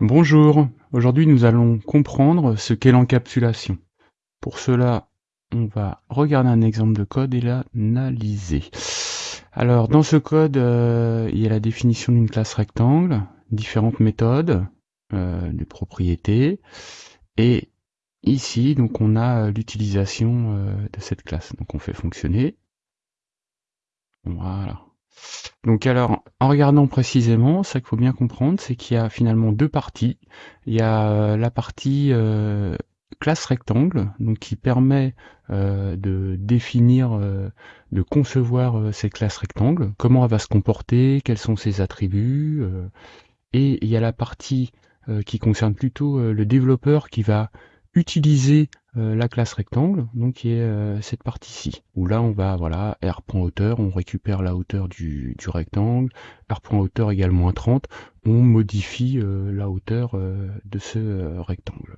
Bonjour, aujourd'hui nous allons comprendre ce qu'est l'encapsulation. Pour cela, on va regarder un exemple de code et l'analyser. Alors dans ce code, euh, il y a la définition d'une classe rectangle, différentes méthodes, euh, des propriétés, et ici donc on a l'utilisation euh, de cette classe. Donc on fait fonctionner. Voilà. Donc alors, en regardant précisément, ça qu'il faut bien comprendre, c'est qu'il y a finalement deux parties. Il y a euh, la partie euh, classe rectangle, donc qui permet euh, de définir, de concevoir ces classes rectangles, comment elle va se comporter, quels sont ses attributs. et il y a la partie qui concerne plutôt le développeur qui va utiliser euh, la classe rectangle, donc qui est euh, cette partie-ci, où là on va, voilà, r.hauteur, on récupère la hauteur du, du rectangle, r.hauteur égale moins 30, on modifie euh, la hauteur de ce rectangle.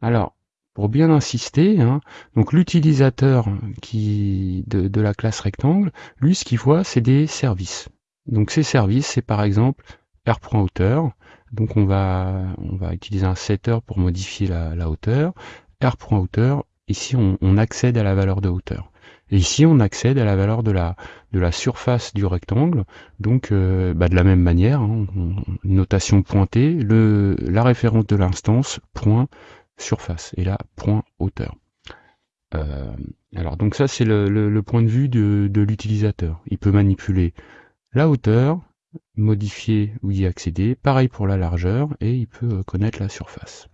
Alors, pour bien insister, hein, donc l'utilisateur qui de, de, la classe rectangle, lui ce qu'il voit c'est des services. Donc ces services, c'est par exemple r.hauteur, donc on va, on va utiliser un setter pour modifier la, la hauteur, r.hauteur, ici on, accède à la valeur de hauteur. Et ici on accède à la valeur de la, de la surface du rectangle, donc euh, bah, de la même manière, hein, notation pointée, le, la référence de l'instance, point surface, et là point hauteur. Euh, alors donc ça c'est le, le, point de vue de, de l'utilisateur. Il peut manipuler la hauteur, modifier ou y accéder, pareil pour la largeur, et il peut euh, connaître la surface.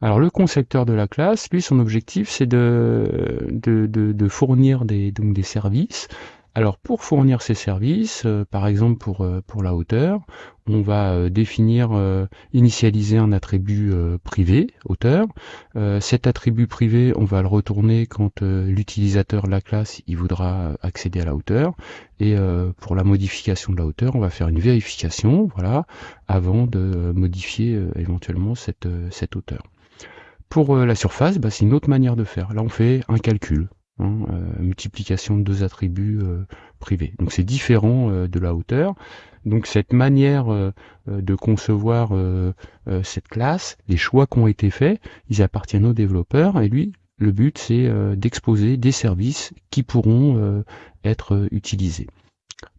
Alors le concepteur de la classe, lui, son objectif, c'est de, fournir donc des services. Alors pour fournir ces services, euh, par exemple pour, euh, pour la hauteur, on va euh, définir, initialiser un attribut privé, hauteur. cet attribut privé, on va le retourner quand l'utilisateur de la classe il voudra accéder à la hauteur. Et pour la modification de la hauteur, on va faire une vérification, voilà, avant de modifier éventuellement cette, cette hauteur. Pour la surface, bah, c'est une autre manière de faire. Là, on fait un calcul, hein, euh, multiplication de deux attributs euh, privés. Donc c'est différent de la hauteur. Donc cette manière de concevoir cette classe, les choix qui ont été faits, ils appartiennent aux développeurs et lui, le but c'est d'exposer des services qui pourront être utilisés.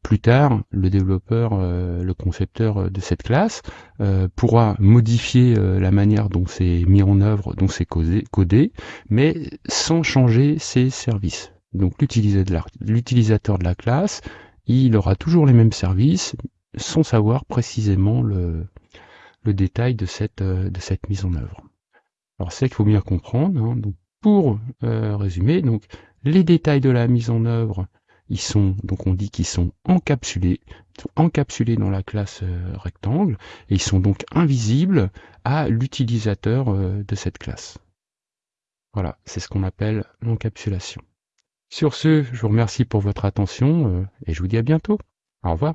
Plus tard, le développeur, euh, le concepteur euh, de cette classe euh, pourra modifier la manière dont c'est mis en œuvre, dont c'est codé, mais sans changer ses services. Donc l'utilisateur de la classe, il aura toujours les mêmes services, sans savoir précisément le, détail de cette, mise en œuvre. Alors c'est qu'il faut bien comprendre. Hein. donc, pour résumer, donc les détails de la mise en œuvre ils sont, donc on dit qu'ils sont encapsulés, encapsulés dans la classe euh, rectangle, et ils sont donc invisibles à l'utilisateur euh, de cette classe. Voilà, c'est ce qu'on appelle l'encapsulation. Sur ce, je vous remercie pour votre attention, euh, et je vous dis à bientôt. Au revoir.